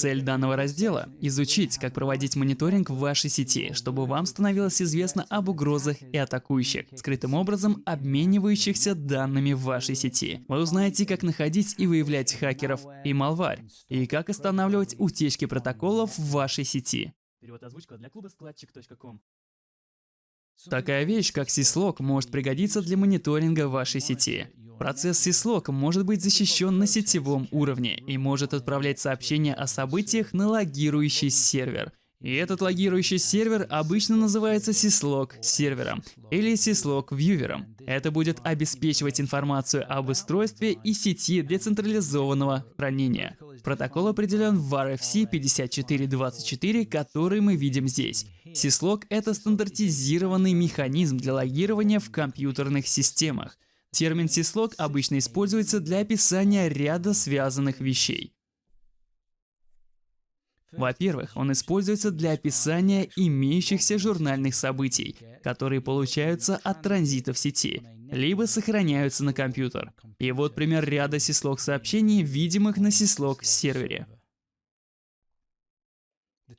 Цель данного раздела — изучить, как проводить мониторинг в вашей сети, чтобы вам становилось известно об угрозах и атакующих, скрытым образом обменивающихся данными в вашей сети. Вы узнаете, как находить и выявлять хакеров и малварь, и как останавливать утечки протоколов в вашей сети. Такая вещь, как syslog, может пригодиться для мониторинга вашей сети. Процесс syslog может быть защищен на сетевом уровне и может отправлять сообщения о событиях на логирующий сервер. И этот логирующий сервер обычно называется syslog сервером или syslog вьювером. Это будет обеспечивать информацию об устройстве и сети для централизованного хранения. Протокол определен в RFC 5424, который мы видим здесь. Syslog — это стандартизированный механизм для логирования в компьютерных системах. Термин syslog обычно используется для описания ряда связанных вещей. Во-первых, он используется для описания имеющихся журнальных событий, которые получаются от транзита в сети, либо сохраняются на компьютер. И вот пример ряда syslog сообщений, видимых на syslog сервере.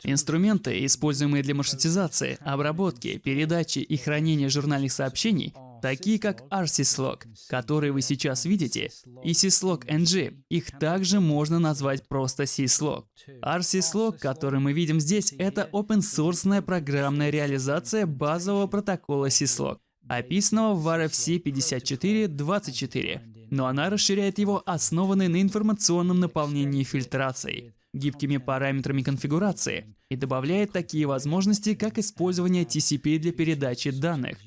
Инструменты, используемые для маршрутизации, обработки, передачи и хранения журнальных сообщений, такие как rsyslog, которые вы сейчас видите, и syslog-ng, их также можно назвать просто syslog. rsyslog, который мы видим здесь, это open-source программная реализация базового протокола syslog, описанного в RFC 5424, но она расширяет его, основанный на информационном наполнении фильтрацией гибкими параметрами конфигурации и добавляет такие возможности, как использование TCP для передачи данных.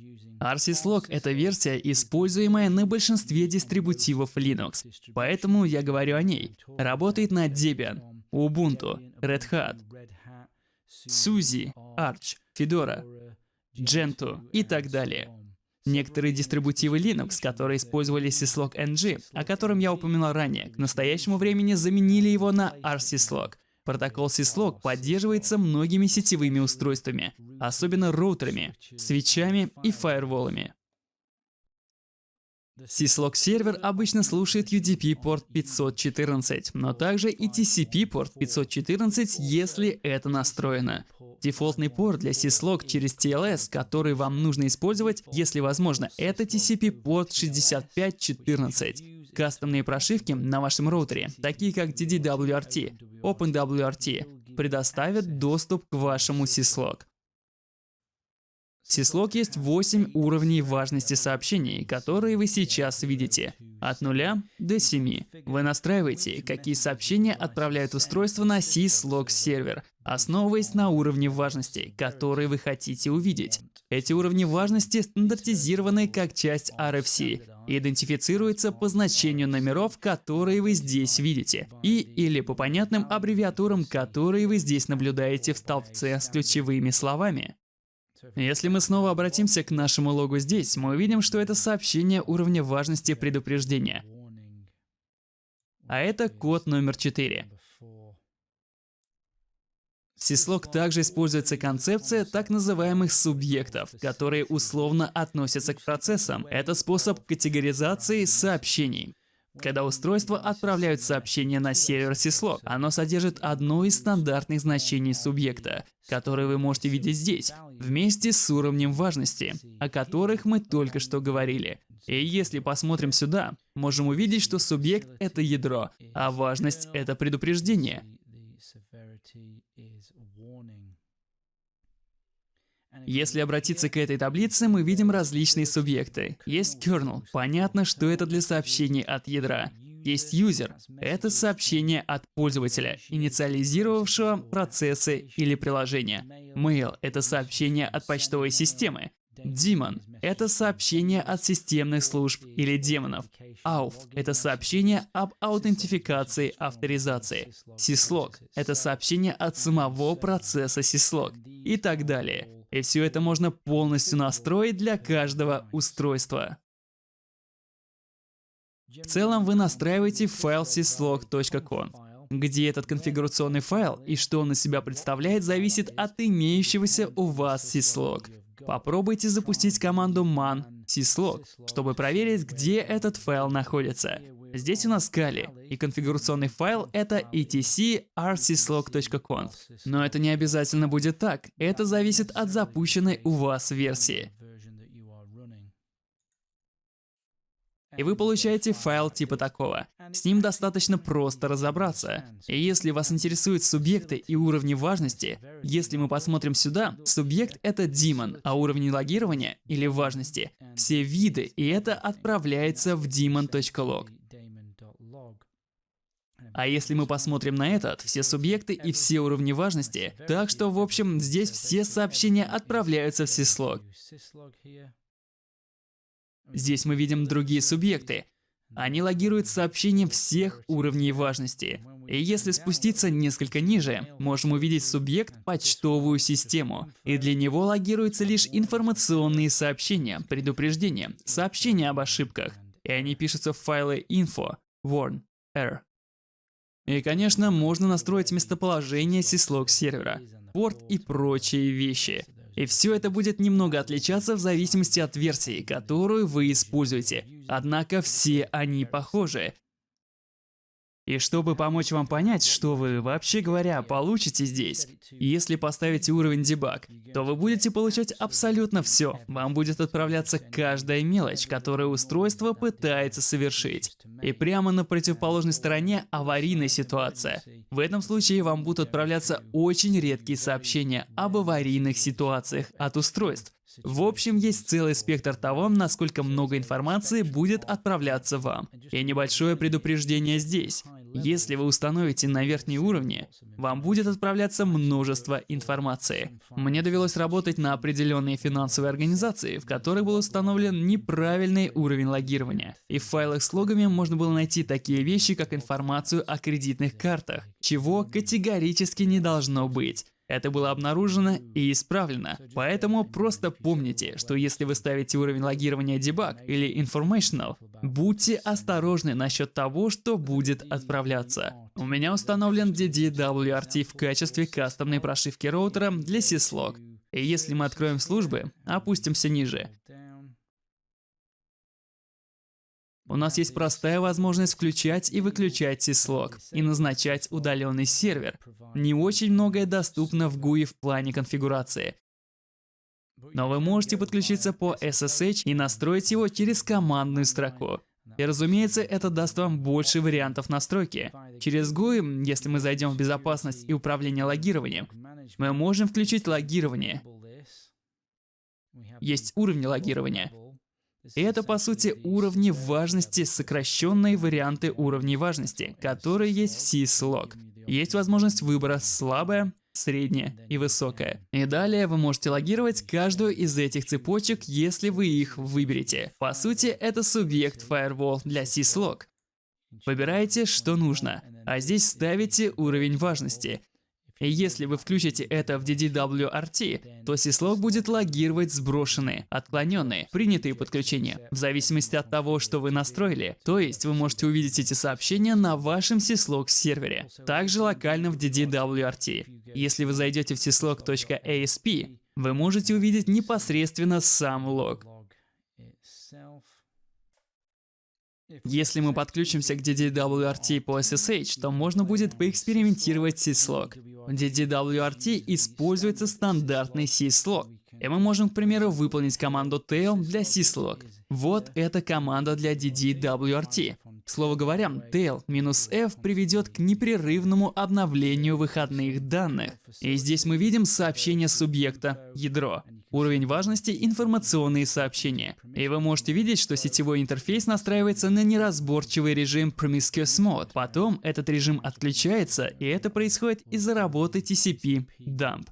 RCSlog — это версия, используемая на большинстве дистрибутивов Linux, поэтому я говорю о ней. Работает на Debian, Ubuntu, Red Hat, SUSE, Arch, Fedora, Gentoo и так далее. Некоторые дистрибутивы Linux, которые использовали syslog NG, о котором я упоминал ранее, к настоящему времени заменили его на rsyslog. Протокол syslog поддерживается многими сетевыми устройствами, особенно роутерами, свечами и фаерволами. Syslog сервер обычно слушает UDP порт 514, но также и TCP порт 514, если это настроено. Дефолтный порт для syslog через TLS, который вам нужно использовать, если возможно, это TCP порт 6514. Кастомные прошивки на вашем роутере, такие как DDWRT, OpenWRT, предоставят доступ к вашему syslog. Syslog есть 8 уровней важности сообщений, которые вы сейчас видите. От 0 до 7. Вы настраиваете, какие сообщения отправляют устройство на Syslog сервер, основываясь на уровне важности, который вы хотите увидеть. Эти уровни важности стандартизированы как часть RFC и идентифицируются по значению номеров, которые вы здесь видите, и или по понятным аббревиатурам, которые вы здесь наблюдаете в столбце с ключевыми словами. Если мы снова обратимся к нашему логу здесь, мы увидим, что это сообщение уровня важности предупреждения. А это код номер 4. В Syslog также используется концепция так называемых субъектов, которые условно относятся к процессам. Это способ категоризации сообщений. Когда устройства отправляют сообщение на сервер syslog, оно содержит одно из стандартных значений субъекта, которое вы можете видеть здесь, вместе с уровнем важности, о которых мы только что говорили. И если посмотрим сюда, можем увидеть, что субъект — это ядро, а важность — это предупреждение. Если обратиться к этой таблице, мы видим различные субъекты. Есть kernel, понятно, что это для сообщений от ядра. Есть user, это сообщение от пользователя, инициализировавшего процессы или приложения. Mail — это сообщение от почтовой системы. Daemon — это сообщение от системных служб или демонов. Auth — это сообщение об аутентификации авторизации. Syslog — это сообщение от самого процесса syslog и так далее. И все это можно полностью настроить для каждого устройства. В целом вы настраиваете файл syslog.conf, где этот конфигурационный файл и что он из себя представляет, зависит от имеющегося у вас syslog. Попробуйте запустить команду man syslog, чтобы проверить, где этот файл находится. Здесь у нас Kali, и конфигурационный файл это etc.rcslog.conf. Но это не обязательно будет так, это зависит от запущенной у вас версии. И вы получаете файл типа такого. С ним достаточно просто разобраться. И если вас интересуют субъекты и уровни важности, если мы посмотрим сюда, субъект — это daemon, а уровни логирования или важности — все виды, и это отправляется в daemon.log. А если мы посмотрим на этот, все субъекты и все уровни важности, так что, в общем, здесь все сообщения отправляются в syslog. Здесь мы видим другие субъекты. Они логируют сообщения всех уровней важности. И если спуститься несколько ниже, можем увидеть субъект почтовую систему. И для него логируются лишь информационные сообщения, предупреждения, сообщения об ошибках. И они пишутся в файлы info, warn, error. И, конечно, можно настроить местоположение syslog сервера, порт и прочие вещи. И все это будет немного отличаться в зависимости от версии, которую вы используете. Однако все они похожи. И чтобы помочь вам понять, что вы, вообще говоря, получите здесь, если поставите уровень дебаг, то вы будете получать абсолютно все. Вам будет отправляться каждая мелочь, которую устройство пытается совершить. И прямо на противоположной стороне аварийная ситуация. В этом случае вам будут отправляться очень редкие сообщения об аварийных ситуациях от устройств. В общем, есть целый спектр того, насколько много информации будет отправляться вам. И небольшое предупреждение здесь. Если вы установите на верхней уровне, вам будет отправляться множество информации. Мне довелось работать на определенные финансовые организации, в которых был установлен неправильный уровень логирования. И в файлах с логами можно было найти такие вещи, как информацию о кредитных картах, чего категорически не должно быть. Это было обнаружено и исправлено. Поэтому просто помните, что если вы ставите уровень логирования debug или informational, будьте осторожны насчет того, что будет отправляться. У меня установлен DDWRT в качестве кастомной прошивки роутера для syslog. И если мы откроем службы, опустимся ниже, У нас есть простая возможность включать и выключать syslog и назначать удаленный сервер. Не очень многое доступно в GUI в плане конфигурации. Но вы можете подключиться по SSH и настроить его через командную строку. И разумеется, это даст вам больше вариантов настройки. Через GUI, если мы зайдем в безопасность и управление логированием, мы можем включить логирование. Есть уровни логирования. Это, по сути, уровни важности, сокращенные варианты уровней важности, которые есть в syslog. Есть возможность выбора слабая, средняя и высокая. И далее вы можете логировать каждую из этих цепочек, если вы их выберете. По сути, это субъект Firewall для syslog. Выбираете, что нужно, а здесь ставите уровень важности. Если вы включите это в DDWRT, то syslog будет логировать сброшенные, отклоненные, принятые подключения, в зависимости от того, что вы настроили. То есть вы можете увидеть эти сообщения на вашем syslog сервере, также локально в DDWRT. Если вы зайдете в syslog.asp, вы можете увидеть непосредственно сам лог. Если мы подключимся к DDWRT по SSH, то можно будет поэкспериментировать syslog. В DDWRT используется стандартный syslog. И мы можем, к примеру, выполнить команду tail для syslog. Вот эта команда для DDWRT. Слово говоря, tail-f приведет к непрерывному обновлению выходных данных. И здесь мы видим сообщение субъекта, ядро. Уровень важности – информационные сообщения. И вы можете видеть, что сетевой интерфейс настраивается на неразборчивый режим Promiscuous Mode. Потом этот режим отключается, и это происходит из-за работы TCP dump.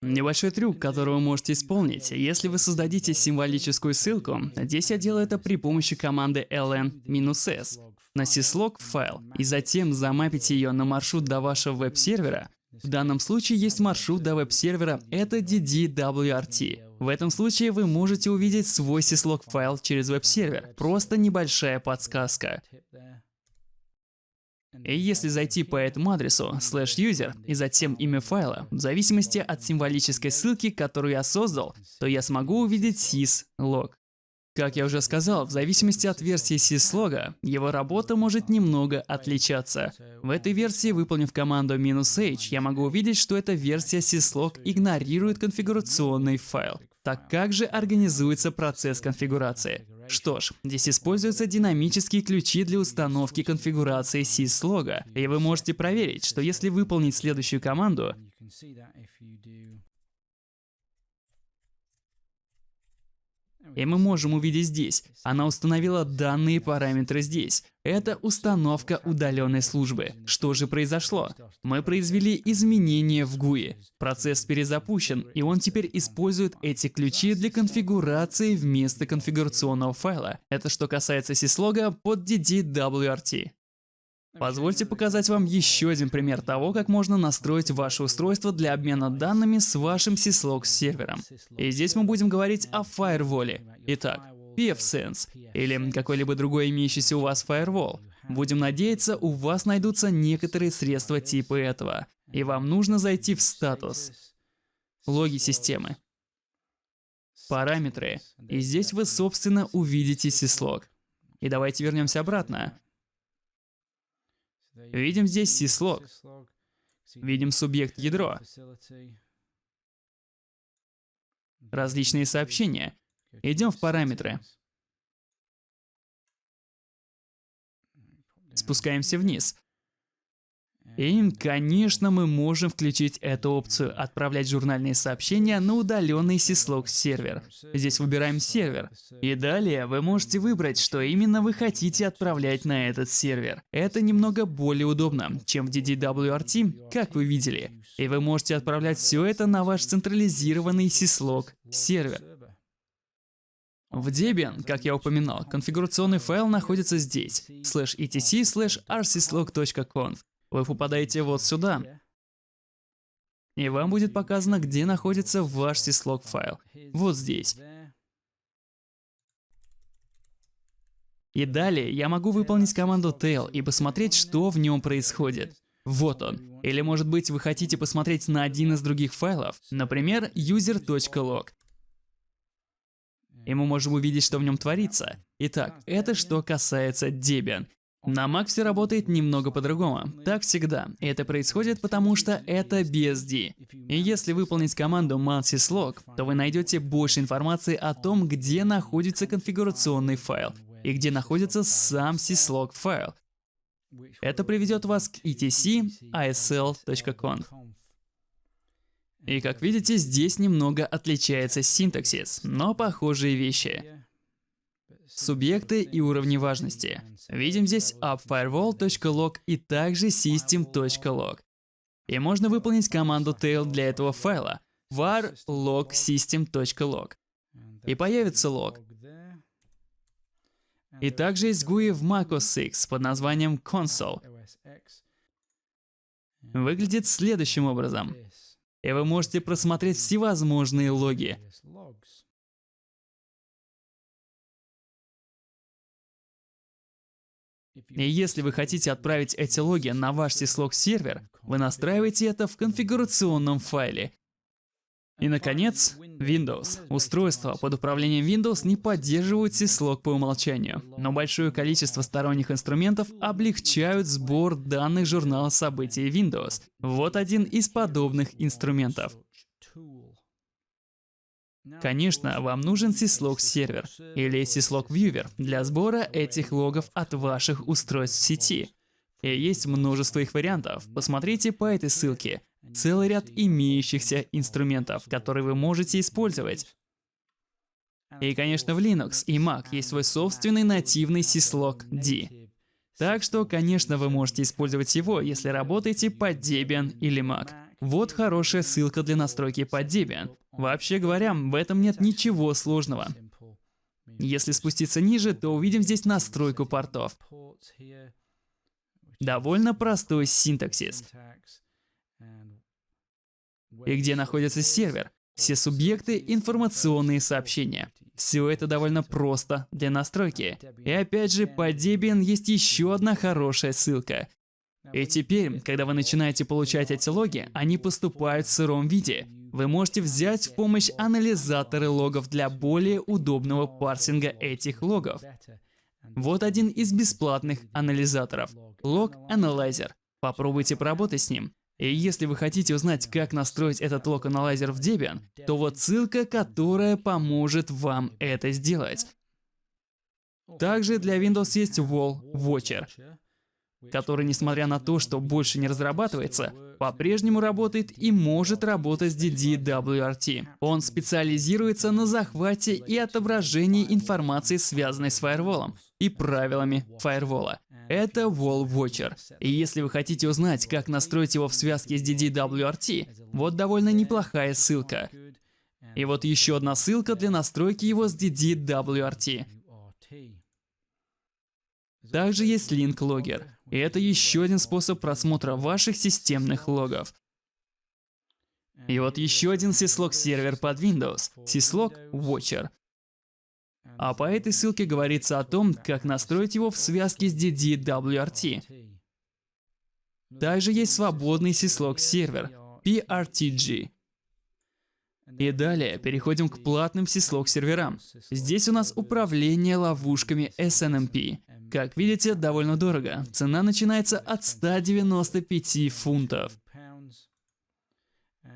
Небольшой трюк, который вы можете исполнить, если вы создадите символическую ссылку, здесь я делаю это при помощи команды ln-s на syslog файл, и затем замапите ее на маршрут до вашего веб-сервера, в данном случае есть маршрут до веб-сервера, это DDWRT. В этом случае вы можете увидеть свой syslog файл через веб-сервер. Просто небольшая подсказка. И если зайти по этому адресу slash user и затем имя файла, в зависимости от символической ссылки, которую я создал, то я смогу увидеть syslog. Как я уже сказал, в зависимости от версии syslog, его работа может немного отличаться. В этой версии, выполнив команду "-h", я могу увидеть, что эта версия syslog игнорирует конфигурационный файл. Так как же организуется процесс конфигурации? Что ж, здесь используются динамические ключи для установки конфигурации syslog, и вы можете проверить, что если выполнить следующую команду, И мы можем увидеть здесь. Она установила данные параметры здесь. Это установка удаленной службы. Что же произошло? Мы произвели изменения в GUI. Процесс перезапущен, и он теперь использует эти ключи для конфигурации вместо конфигурационного файла. Это что касается syslog под DDWRT. Позвольте показать вам еще один пример того, как можно настроить ваше устройство для обмена данными с вашим syslog сервером. И здесь мы будем говорить о фаерволе. Итак, pfSense или какой-либо другой имеющийся у вас firewall. Будем надеяться, у вас найдутся некоторые средства типа этого. И вам нужно зайти в статус, логи системы, параметры. И здесь вы, собственно, увидите syslog. И давайте вернемся обратно. Видим здесь syslog. Видим субъект ядро. Различные сообщения. Идем в параметры. Спускаемся вниз. И, конечно, мы можем включить эту опцию «Отправлять журнальные сообщения на удаленный syslog сервер». Здесь выбираем сервер. И далее вы можете выбрать, что именно вы хотите отправлять на этот сервер. Это немного более удобно, чем в DDWRT, как вы видели. И вы можете отправлять все это на ваш централизированный syslog сервер. В Debian, как я упоминал, конфигурационный файл находится здесь, slash etc slash rcslog.conf. Вы попадаете вот сюда, и вам будет показано, где находится ваш syslog файл. Вот здесь. И далее я могу выполнить команду tail и посмотреть, что в нем происходит. Вот он. Или может быть вы хотите посмотреть на один из других файлов, например, user.log. И мы можем увидеть, что в нем творится. Итак, это что касается Debian. На Mac все работает немного по-другому. Так всегда. Это происходит потому, что это BSD. И если выполнить команду man-syslog, то вы найдете больше информации о том, где находится конфигурационный файл и где находится сам syslog файл. Это приведет вас к etc isl.conf. И как видите, здесь немного отличается синтаксис, но похожие вещи субъекты и уровни важности. Видим здесь appfirewall.log и также system.log. И можно выполнить команду tail для этого файла var log system.log. И появится лог. И также есть GUI в macOS X под названием console. Выглядит следующим образом. И вы можете просмотреть всевозможные логи. И если вы хотите отправить эти логи на ваш syslog сервер, вы настраиваете это в конфигурационном файле. И, наконец, Windows. Устройства под управлением Windows не поддерживают syslog по умолчанию, но большое количество сторонних инструментов облегчают сбор данных журнала событий Windows. Вот один из подобных инструментов. Конечно, вам нужен syslog сервер или syslog viewer для сбора этих логов от ваших устройств в сети. И есть множество их вариантов. Посмотрите по этой ссылке. Целый ряд имеющихся инструментов, которые вы можете использовать. И, конечно, в Linux и Mac есть свой собственный нативный syslog D. Так что, конечно, вы можете использовать его, если работаете под Debian или Mac. Вот хорошая ссылка для настройки под Debian. Вообще говоря, в этом нет ничего сложного. Если спуститься ниже, то увидим здесь настройку портов. Довольно простой синтаксис. И где находится сервер? Все субъекты, информационные сообщения. Все это довольно просто для настройки. И опять же, по Debian есть еще одна хорошая ссылка. И теперь, когда вы начинаете получать эти логи, они поступают в сыром виде. вы можете взять в помощь анализаторы логов для более удобного парсинга этих логов. Вот один из бесплатных анализаторов – Log Analyzer. Попробуйте поработать с ним. И если вы хотите узнать, как настроить этот Log Analyzer в Debian, то вот ссылка, которая поможет вам это сделать. Также для Windows есть Wall Watcher, который, несмотря на то, что больше не разрабатывается, по-прежнему работает и может работать с DDWRT. Он специализируется на захвате и отображении информации, связанной с фаерволом и правилами фаервола. Это Wall Watcher. И если вы хотите узнать, как настроить его в связке с DDWRT, вот довольно неплохая ссылка. И вот еще одна ссылка для настройки его с DDWRT. Также есть Link Logger. И это еще один способ просмотра ваших системных логов. И вот еще один syslog сервер под Windows, syslog Watcher. А по этой ссылке говорится о том, как настроить его в связке с DDWRT. Также есть свободный syslog сервер, PRTG. И далее переходим к платным syslog серверам. Здесь у нас управление ловушками SNMP. Как видите, довольно дорого. Цена начинается от 195 фунтов.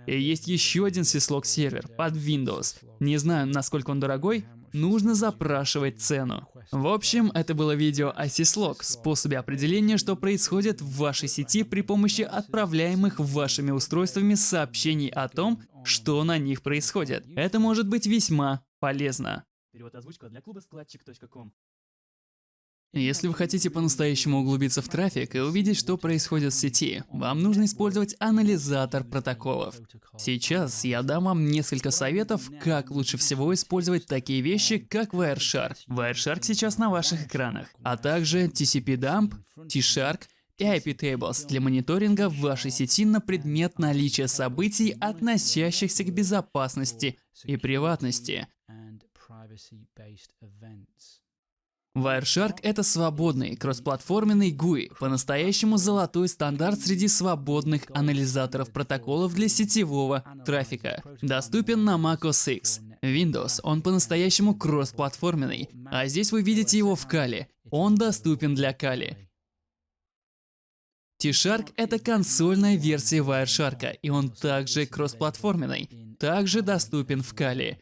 И есть еще один syslog сервер под Windows. Не знаю, насколько он дорогой, нужно запрашивать цену. В общем, это было видео о syslog, способе определения, что происходит в вашей сети при помощи отправляемых вашими устройствами сообщений о том, что на них происходит. Это может быть весьма полезно. Перевод озвучка для клуба складчик.ком если вы хотите по-настоящему углубиться в трафик и увидеть, что происходит в сети, вам нужно использовать анализатор протоколов. Сейчас я дам вам несколько советов, как лучше всего использовать такие вещи, как Wireshark. Wireshark сейчас на ваших экранах, а также TCP-Dump, T-Shark и IP-Tables для мониторинга в вашей сети на предмет наличия событий, относящихся к безопасности и приватности. Wireshark — это свободный, кроссплатформенный GUI, по-настоящему золотой стандарт среди свободных анализаторов протоколов для сетевого трафика. Доступен на Mac OS X. Windows, он по-настоящему кроссплатформенный, а здесь вы видите его в Kali. Он доступен для Kali. T-Shark — это консольная версия Wireshark, и он также кроссплатформенный, также доступен в Kali.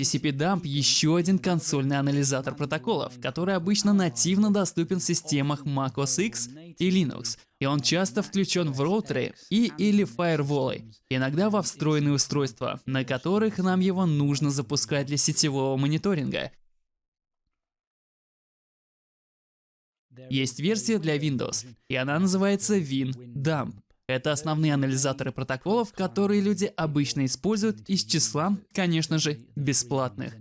TCP-Dump — еще один консольный анализатор протоколов, который обычно нативно доступен в системах Mac OS X и Linux, и он часто включен в роутеры и или фаерволы, иногда во встроенные устройства, на которых нам его нужно запускать для сетевого мониторинга. Есть версия для Windows, и она называется WinDump. Это основные анализаторы протоколов, которые люди обычно используют из числа, конечно же, бесплатных.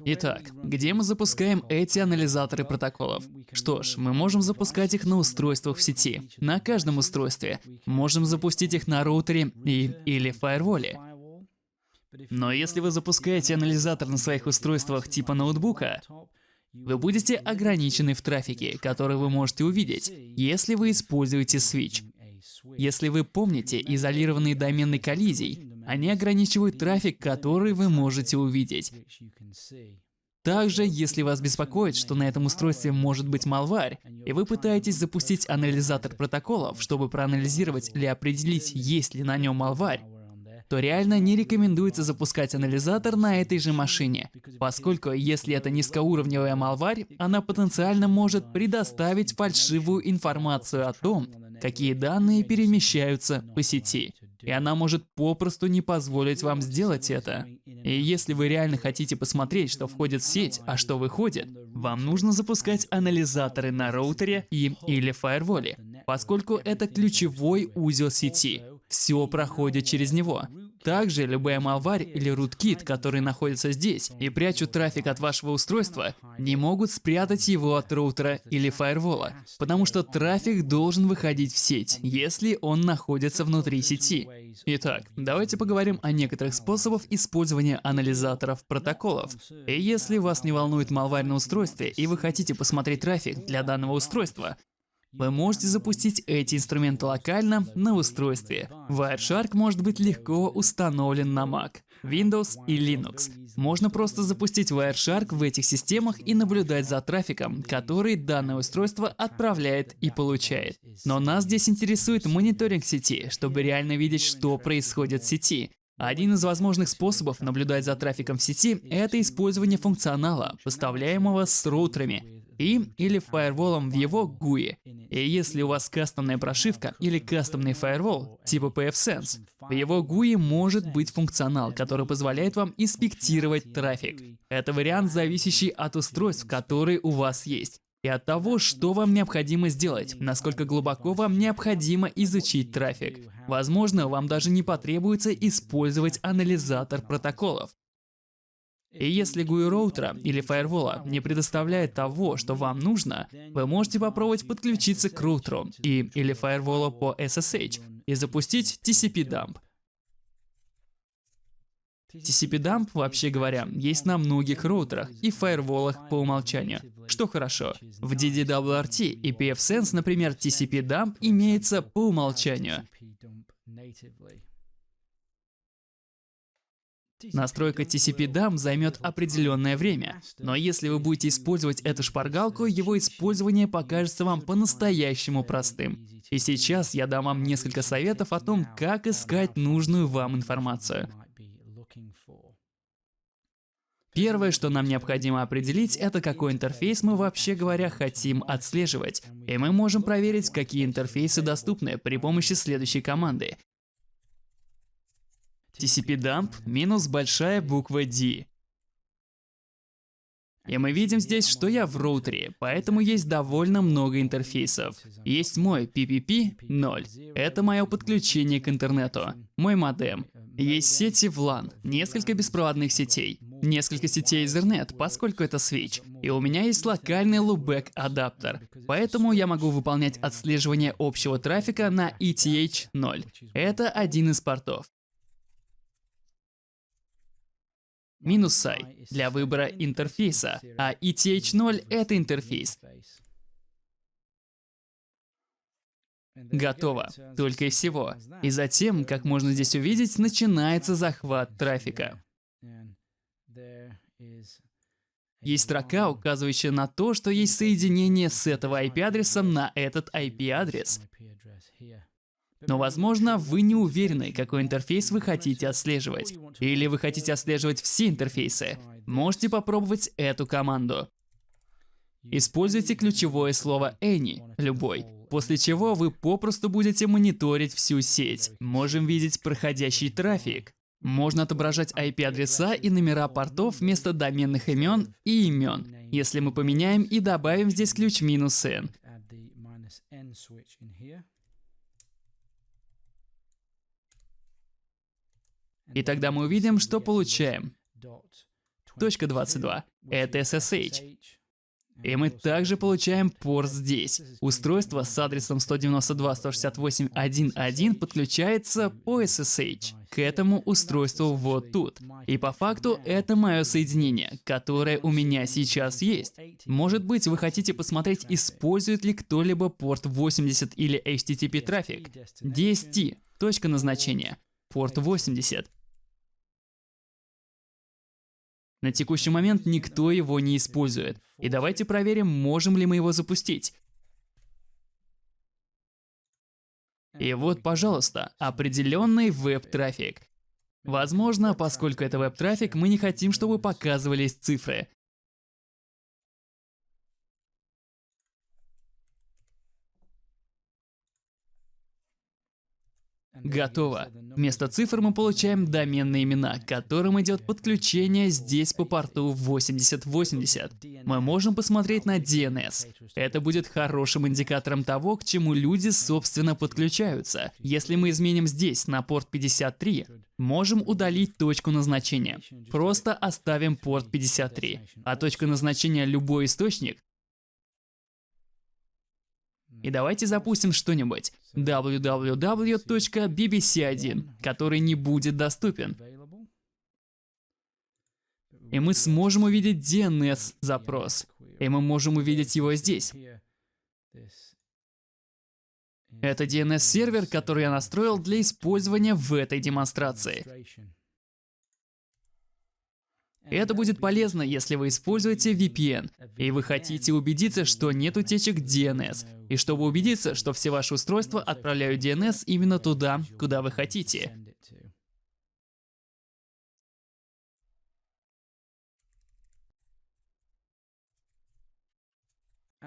Итак, где мы запускаем эти анализаторы протоколов? Что ж, мы можем запускать их на устройствах в сети, на каждом устройстве. Можем запустить их на роутере и или фаерволе. Но если вы запускаете анализатор на своих устройствах типа ноутбука, вы будете ограничены в трафике, который вы можете увидеть, если вы используете Switch. Если вы помните изолированные домены коллизий, они ограничивают трафик, который вы можете увидеть. Также, если вас беспокоит, что на этом устройстве может быть малварь, и вы пытаетесь запустить анализатор протоколов, чтобы проанализировать или определить, есть ли на нем малварь, то реально не рекомендуется запускать анализатор на этой же машине, поскольку если это низкоуровневая малварь, она потенциально может предоставить фальшивую информацию о том, какие данные перемещаются по сети. И она может попросту не позволить вам сделать это. И если вы реально хотите посмотреть, что входит в сеть, а что выходит, вам нужно запускать анализаторы на роутере и или фаерволе, поскольку это ключевой узел сети. Все проходит через него. Также любая малварь или rootkit, которые находятся здесь и прячут трафик от вашего устройства, не могут спрятать его от роутера или фаервола, потому что трафик должен выходить в сеть, если он находится внутри сети. Итак, давайте поговорим о некоторых способах использования анализаторов протоколов. И если вас не волнует малварь на устройстве и вы хотите посмотреть трафик для данного устройства, Вы можете запустить эти инструменты локально на устройстве. Wireshark может быть легко установлен на Mac, Windows и Linux. Можно просто запустить Wireshark в этих системах и наблюдать за трафиком, который данное устройство отправляет и получает. Но нас здесь интересует мониторинг сети, чтобы реально видеть, что происходит в сети. Один из возможных способов наблюдать за трафиком в сети – это использование функционала, поставляемого с роутерами и или фаерволом в его GUI. И если у вас кастомная прошивка или кастомный фаервол типа pfSense, в его GUI может быть функционал, который позволяет вам инспектировать трафик. Это вариант, зависящий от устройств, которые у вас есть и от того, что вам необходимо сделать, насколько глубоко вам необходимо изучить трафик. Возможно, вам даже не потребуется использовать анализатор протоколов. И если GUI роутера или фаервола не предоставляет того, что вам нужно, вы можете попробовать подключиться к роутеру и или фаерволу по SSH и запустить TCP-dump. TCP-dump, вообще говоря, есть на многих роутерах и фаерволах по умолчанию, что хорошо. В DDWRT и pfSense, например, TCP-dump имеется по умолчанию. Настройка TCP-DAM займет определенное время, но если вы будете использовать эту шпаргалку, его использование покажется вам по-настоящему простым. И сейчас я дам вам несколько советов о том, как искать нужную вам информацию. Первое, что нам необходимо определить, это какой интерфейс мы вообще говоря хотим отслеживать. И мы можем проверить, какие интерфейсы доступны при помощи следующей команды. TCP-dump минус большая буква D. И мы видим здесь, что я в роутере, поэтому есть довольно много интерфейсов. Есть мой PPP 0. Это мое подключение к интернету. Мой модем. Есть сети в LAN, несколько беспроводных сетей, несколько сетей Ethernet, поскольку это switch. И у меня есть локальный loopback адаптер, поэтому я могу выполнять отслеживание общего трафика на ETH 0. Это один из портов. Минус I для выбора интерфейса, а ETH0 — это интерфейс. Готово. Только и всего. И затем, как можно здесь увидеть, начинается захват трафика. Есть строка, указывающая на то, что есть соединение с этого IP-адреса на этот IP-адрес. Но, возможно, вы не уверены, какой интерфейс вы хотите отслеживать. Или вы хотите отслеживать все интерфейсы. Можете попробовать эту команду. Используйте ключевое слово any, любой, после чего вы попросту будете мониторить всю сеть. Можем видеть проходящий трафик. Можно отображать IP-адреса и номера портов вместо доменных имен и имен, если мы поменяем и добавим здесь ключ минус "-n". И тогда мы увидим, что получаем. Точка 22 — это SSH. И мы также получаем порт здесь. Устройство с адресом 192.168.1.1 подключается по SSH к этому устройству вот тут. И по факту это мое соединение, которое у меня сейчас есть. Может быть, вы хотите посмотреть, использует ли кто-либо порт 80 или HTTP трафик. DST — точка назначения. Порт 80. На текущий момент никто его не использует. И давайте проверим, можем ли мы его запустить. И вот, пожалуйста, определенный веб-трафик. Возможно, поскольку это веб-трафик, мы не хотим, чтобы показывались цифры. Готово. Вместо цифр мы получаем доменные имена, к которым идет подключение здесь по порту 8080. Мы можем посмотреть на DNS. Это будет хорошим индикатором того, к чему люди, собственно, подключаются. Если мы изменим здесь на порт 53, можем удалить точку назначения. Просто оставим порт 53. А точка назначения любой источник и давайте запустим что-нибудь www.bbc1, который не будет доступен. И мы сможем увидеть DNS запрос. И мы можем увидеть его здесь. Это DNS-сервер, который я настроил для использования в этой демонстрации. Это будет полезно, если вы используете VPN, и вы хотите убедиться, что нет утечек DNS, и чтобы убедиться, что все ваши устройства отправляют DNS именно туда, куда вы хотите.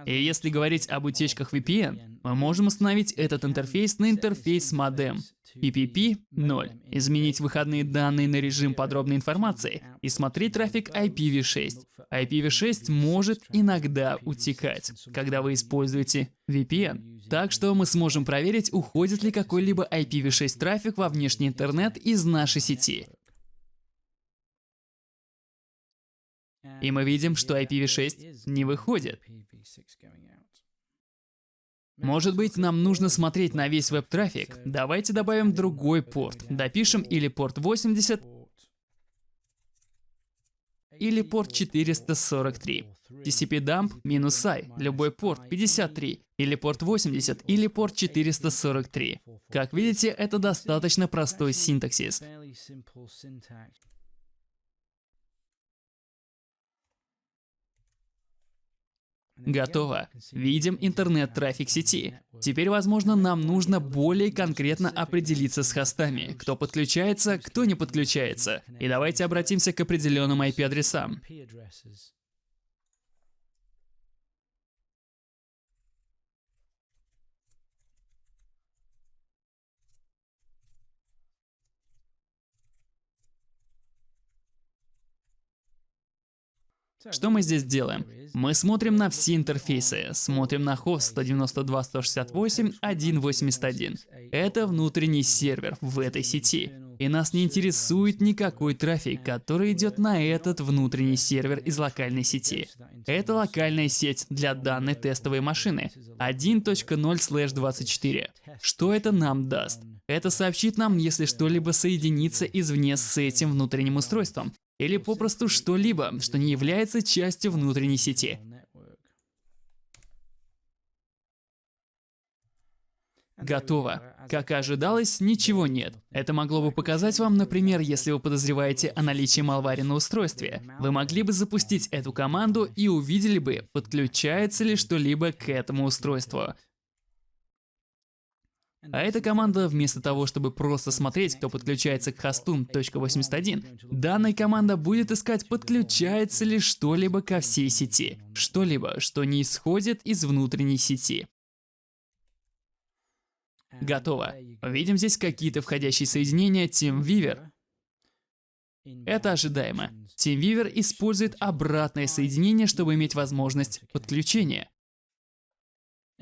И если говорить об утечках VPN, мы можем установить этот интерфейс на интерфейс модем PPP 0, изменить выходные данные на режим подробной информации и смотреть трафик IPv6. IPv6 может иногда утекать, когда вы используете VPN. Так что мы сможем проверить, уходит ли какой-либо IPv6 трафик во внешний интернет из нашей сети. И мы видим, что IPv6 не выходит. Может быть, нам нужно смотреть на весь веб-трафик. Давайте добавим другой порт. Допишем или порт 80, или порт 443. TCP-dump минус I, любой порт 53, или порт 80, или порт 443. Как видите, это достаточно простой синтаксис. Готово. Видим интернет-трафик сети. Теперь, возможно, нам нужно более конкретно определиться с хостами. Кто подключается, кто не подключается. И давайте обратимся к определенным IP-адресам. Что мы здесь делаем? Мы смотрим на все интерфейсы, смотрим на хост 192.168.1.81. Это внутренний сервер в этой сети. И нас не интересует никакой трафик, который идет на этот внутренний сервер из локальной сети. Это локальная сеть для данной тестовой машины 1.0/24. Что это нам даст? Это сообщит нам, если что-либо соединится извне с этим внутренним устройством, или попросту что-либо, что не является частью внутренней сети. Готово. Как и ожидалось, ничего нет. Это могло бы показать вам, например, если вы подозреваете о наличии малвари на устройстве. Вы могли бы запустить эту команду и увидели бы, подключается ли что-либо к этому устройству. А эта команда, вместо того, чтобы просто смотреть, кто подключается к хосту .81, данная команда будет искать, подключается ли что-либо ко всей сети. Что-либо, что не исходит из внутренней сети. Готово. Видим здесь какие-то входящие соединения TeamViewer. Это ожидаемо. TeamViewer использует обратное соединение, чтобы иметь возможность подключения.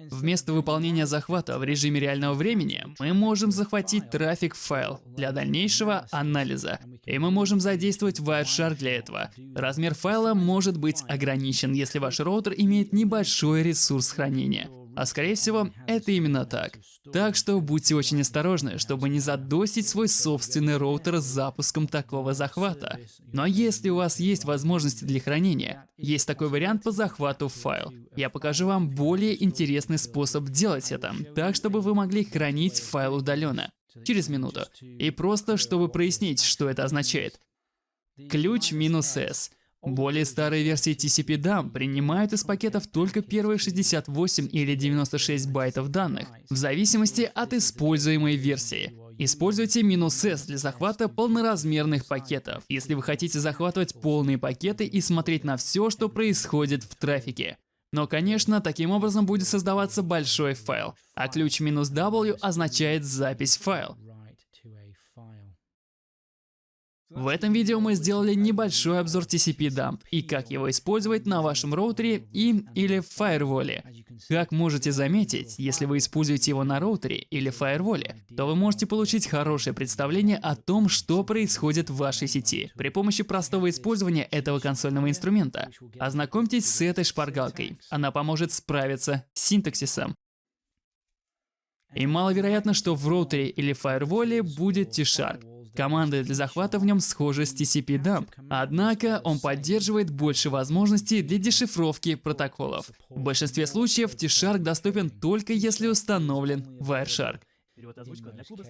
Вместо выполнения захвата в режиме реального времени, мы можем захватить трафик файл для дальнейшего анализа, и мы можем задействовать Wireshark для этого. Размер файла может быть ограничен, если ваш роутер имеет небольшой ресурс хранения. А скорее всего, это именно так. Так что будьте очень осторожны, чтобы не задосить свой собственный роутер с запуском такого захвата. Но если у вас есть возможности для хранения, есть такой вариант по захвату файл. Я покажу вам более интересный способ делать это, так чтобы вы могли хранить файл удаленно. Через минуту. И просто, чтобы прояснить, что это означает. Ключ минус S. Более старые версии tcpdump принимают из пакетов только первые 68 или 96 байтов данных, в зависимости от используемой версии. Используйте минус S для захвата полноразмерных пакетов, если вы хотите захватывать полные пакеты и смотреть на все, что происходит в трафике. Но, конечно, таким образом будет создаваться большой файл, а ключ минус W означает запись файл. В этом видео мы сделали небольшой обзор TCP-dump и как его использовать на вашем роутере и или фаерволе. Как можете заметить, если вы используете его на роутере или фаерволе, то вы можете получить хорошее представление о том, что происходит в вашей сети при помощи простого использования этого консольного инструмента. Ознакомьтесь с этой шпаргалкой. Она поможет справиться с синтаксисом. И маловероятно, что в роутере или фаерволе будет T-Sharp. Команды для захвата в нем схожи с TCP-dump, однако он поддерживает больше возможностей для дешифровки протоколов. В большинстве случаев T-Shark доступен только если установлен Wireshark. Перевод озвучка для клуба